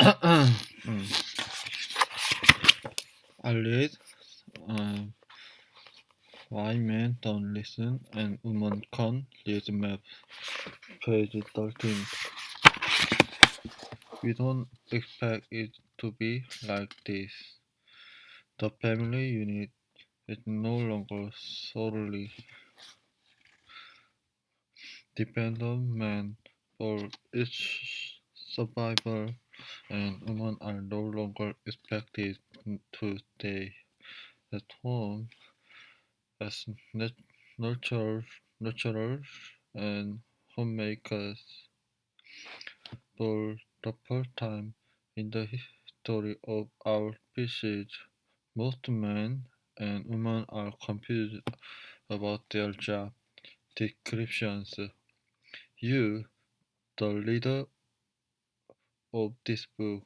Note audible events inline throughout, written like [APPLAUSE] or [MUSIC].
Mm. [CLEARS THROAT] I read um, Why Men Don't Listen and Women Can't Read Map, page 13. We don't expect it to be like this. The family unit is no longer solely dependent on men for its survival and women are no longer expected to stay at home as nurturers, nurturers and homemakers. For the first time in the history of our species, most men and women are confused about their job descriptions. You, the reader of this book,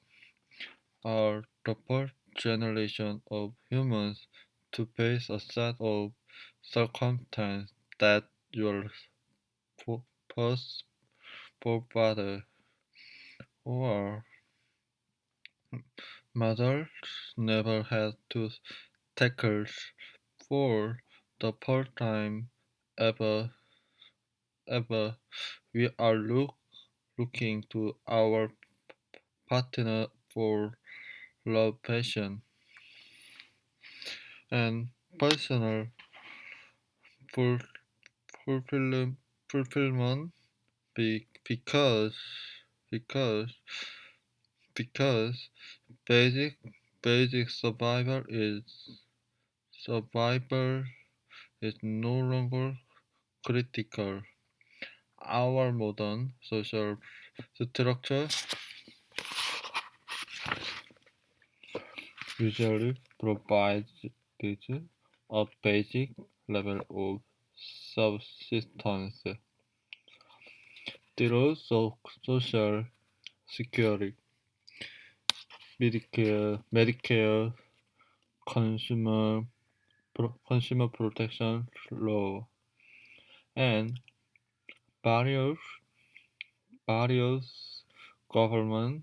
are the first generation of humans to face a set of circumstances that your first forefather or mothers never had to tackle for the first time ever ever. We are look, looking to our partner for love, passion, and personal fulfillment because because because basic basic survival is survival is no longer critical. Our modern social structure usually provides a basic level of subsistence through social security, Medicare, Medicare, consumer consumer protection law, and various various government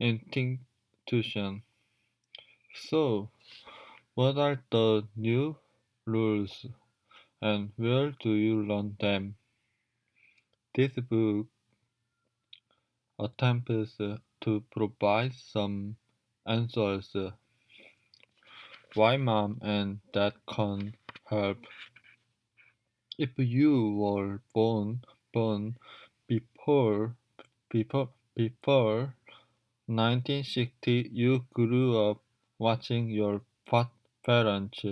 institutions. So, what are the new rules and where do you learn them? This book attempts to provide some answers. Why mom and dad can't help? If you were born born before before before 1960, you grew up watching your parents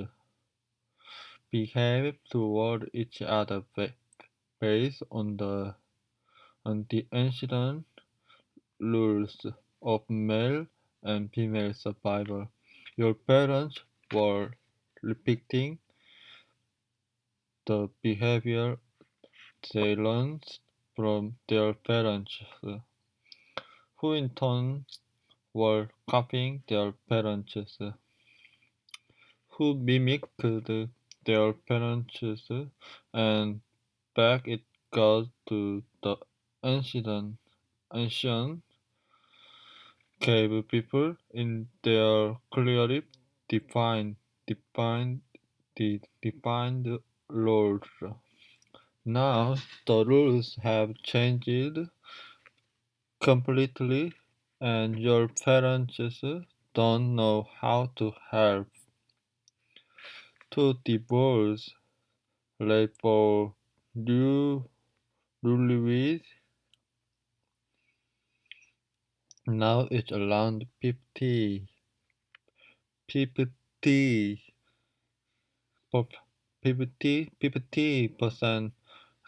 behave toward each other based on the on the ancient rules of male and female survival. Your parents were repeating the behavior they learned from their parents, who in turn were copying their parents, who mimicked their parents, and back it goes to the ancient, ancient cave people in their clearly defined, defined, defined roles. Now the rules have changed completely and your parents don't know how to help. To divorce for new newlyweds now it's around 50 50 50 50 percent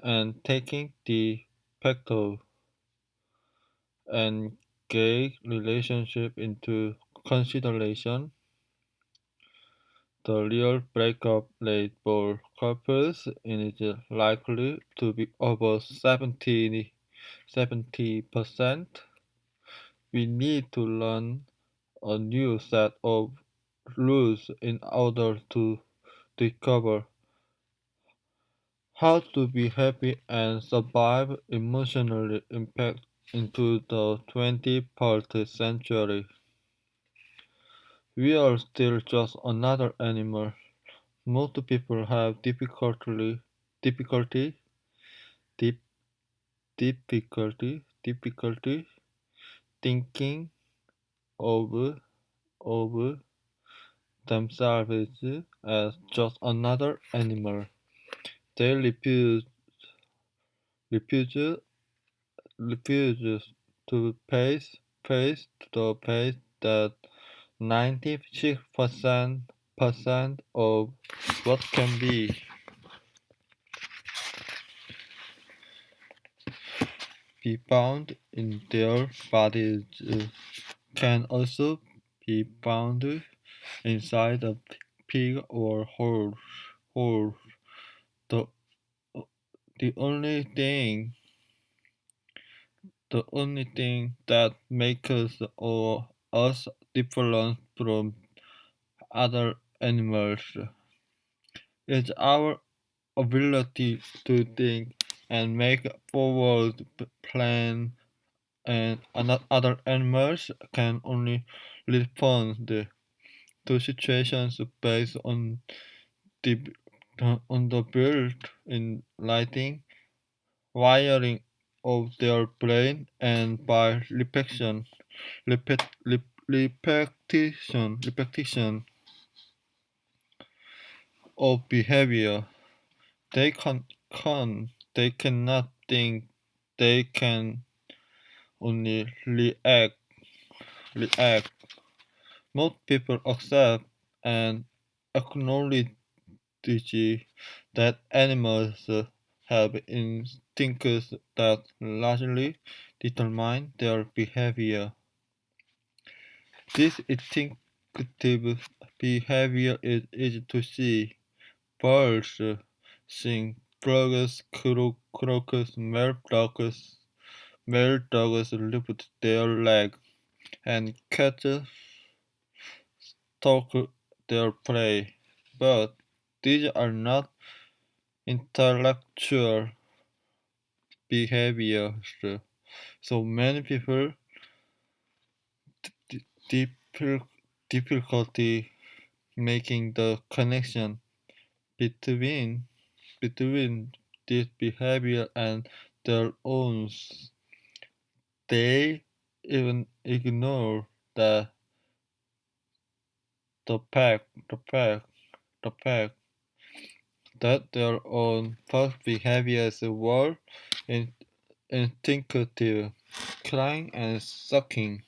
and taking de facto and gay relationship into consideration, the real breakup rate for couples is likely to be over 70 percent. We need to learn a new set of rules in order to discover how to be happy and survive emotional impact into the 21st century. We are still just another animal. Most people have difficulty, difficulty, dip, difficulty, difficulty thinking of of themselves as just another animal. They refuse refuse refuse to face face the face that ninety six percent percent of what can be be found in their bodies uh, can also be found inside a pig or horse. horse. The, uh, the only thing the only thing that makes us us different from other animals is our ability to think and make forward plan and other animals can only respond to situations based on the on the built-in lighting wiring of their brain and by repetition repeat, repetition repetition of behavior. They can, can they cannot think they can only react react. Most people accept and acknowledge that animals have instincts that largely determine their behavior. This instinctive behavior is easy to see. Birds sing, frogs croak, male dogs, male dogs lift their leg, and cats stalk their prey. But these are not intellectual behaviors. So many people difficulty making the connection between between this behavior and their own. They even ignore the the fact the fact the fact that their own past behaviors were instinctive, crying and sucking.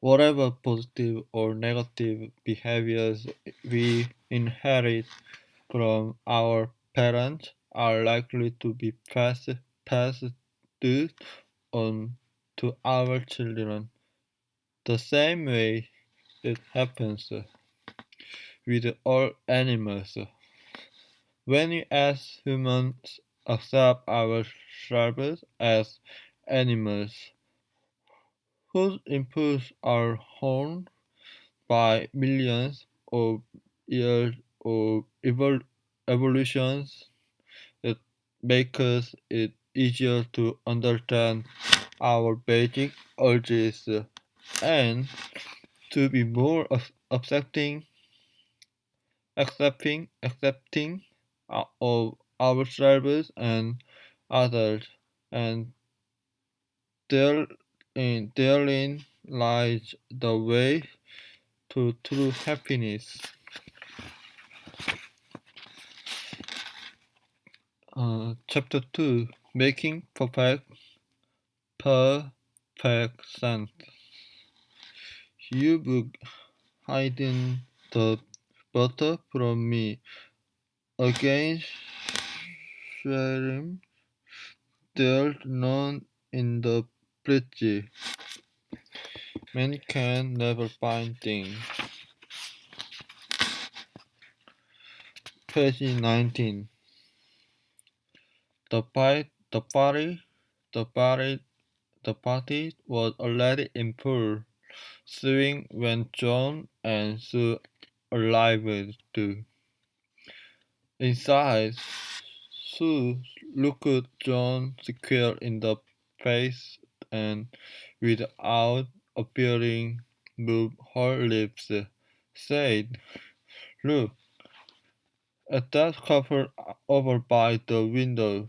Whatever positive or negative behaviors we inherit from our parents are likely to be passed, passed on to our children. The same way it happens with all animals. When we as humans accept ourselves as animals whose impulses are honed by millions of years of evol evolutions, it makes it easier to understand our basic urges and to be more accepting accepting accepting of ourselves and others and therein, therein lies the way to true happiness. Uh, chapter 2 Making Perfect Perfect Sense You've hidden the butter from me against sharing there's none in the fridge. Man can never find things. Page 19. The party, the party, the party, the party was already in full swing when John and Sue arrived too. Inside, Sue looked John square in the face and, without appearing, moved her lips, said, Look at that couple over by the window.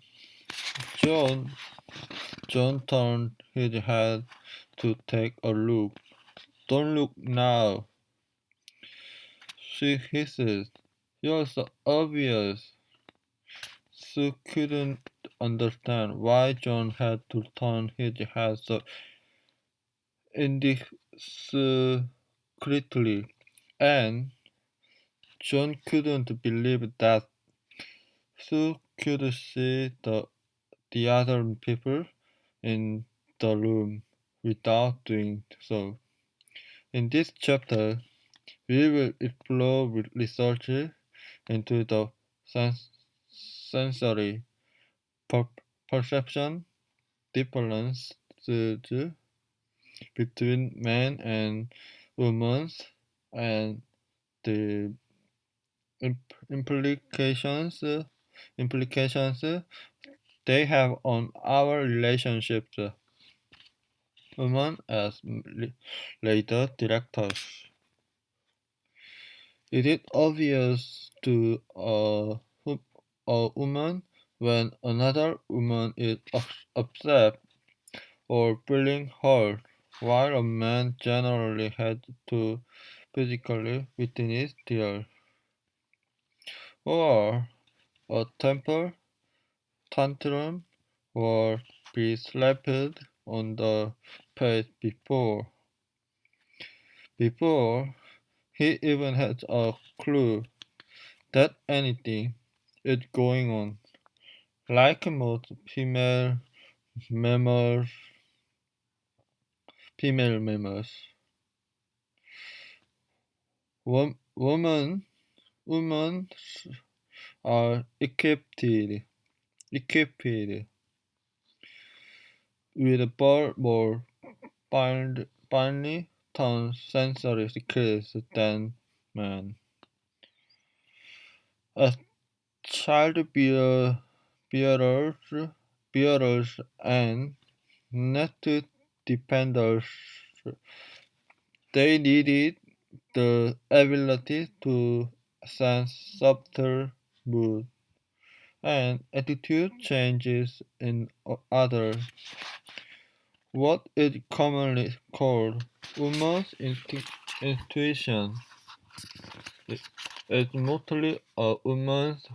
John, John turned his head to take a look. Don't look now, she hisses, You're so obvious. Sue couldn't understand why John had to turn his head so indiscreetly, and John couldn't believe that Sue could see the, the other people in the room without doing so. In this chapter, we will explore research into the sens sensory per perception differences between men and women and the implications implications they have on our relationships women as later directors it is obvious to a, a woman when another woman is upset or feeling hurt, while a man generally has to physically witness tears or a temper tantrum or be slapped on the face before. Before he even has a clue that anything is going on. Like most female mammals, female mammals, women, women are equipped, equipped with far more finely tone sensory skills than men. As child bearers, bearers and nest dependers, they needed the ability to sense subtle mood and attitude changes in others. What is commonly called woman's intuition. Is mostly a woman's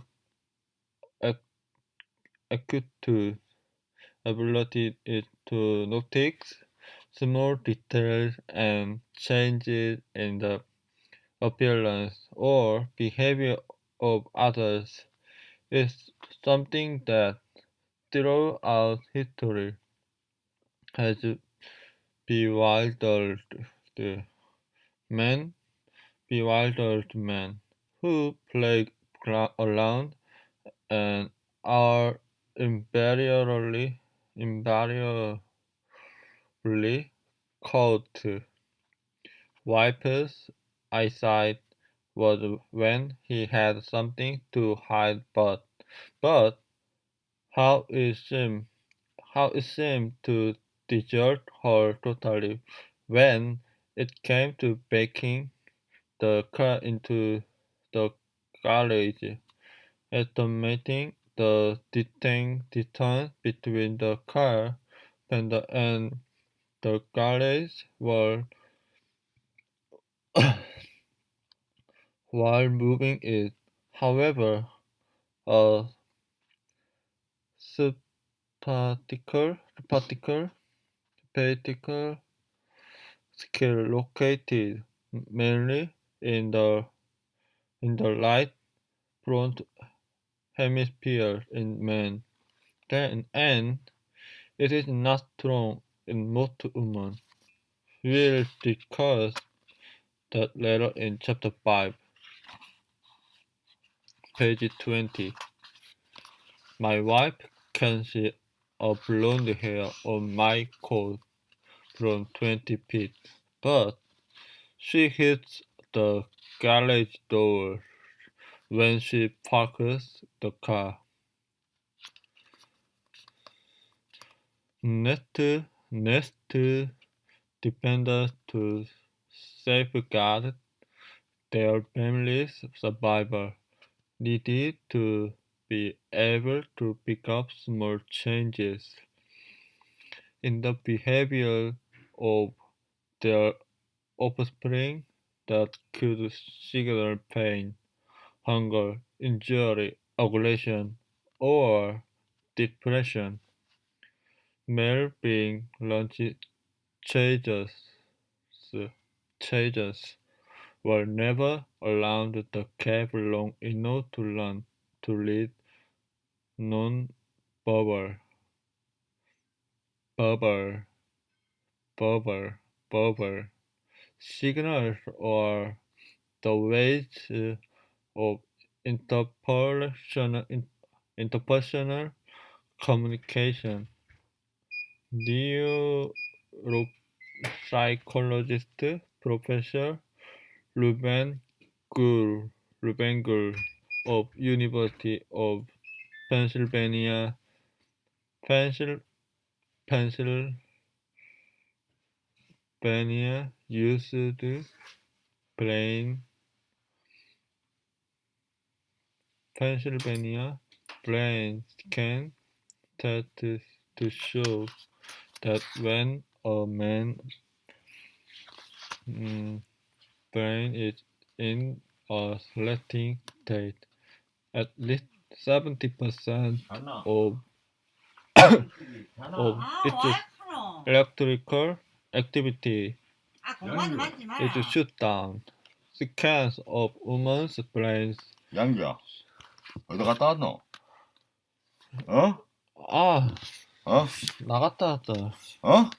acute ability to notice small details and changes in the appearance or behavior of others. Is something that throughout history has bewildered the men, bewildered men who play around and are invariably, invariably caught. Wipers' eyesight was when he had something to hide, but, but how it seemed, how it seemed to desert her totally when it came to backing the car into the garage, estimating the distance between the car and the, and the garage were [COUGHS] while moving it. However, a particular, particular, particular skill located mainly in the in the right front hemisphere in men, then and it is not strong in most women. We'll discuss that later in chapter 5, page 20. My wife can see a blonde hair on my coat from 20 feet, but she hits the garage door when she parks the car. Next, next dependents to safeguard their family's survival needed to be able to pick up small changes in the behavior of their offspring that could signal pain, hunger, injury, aggression, or depression. Male being changes, changes were never allowed the cave long enough to learn to read non-verbal, verbal, verbal, verbal signals or the ways of interpersonal, interpersonal communication. Neuropsychologist Professor Ruben Gur, Ruben Gur of University of Pennsylvania, Pennsylvania, Pennsylvania used to plain Pennsylvania planes can test to show that when a man mm, brain is in a resting state, at least 70% of, [COUGHS] of its electrical activity 아, 공부하지 말지 마라. is shut down. Scans of women's brains 양주야. 어디 갔다 왔노? 어? 아 어? 나갔다 왔다 어?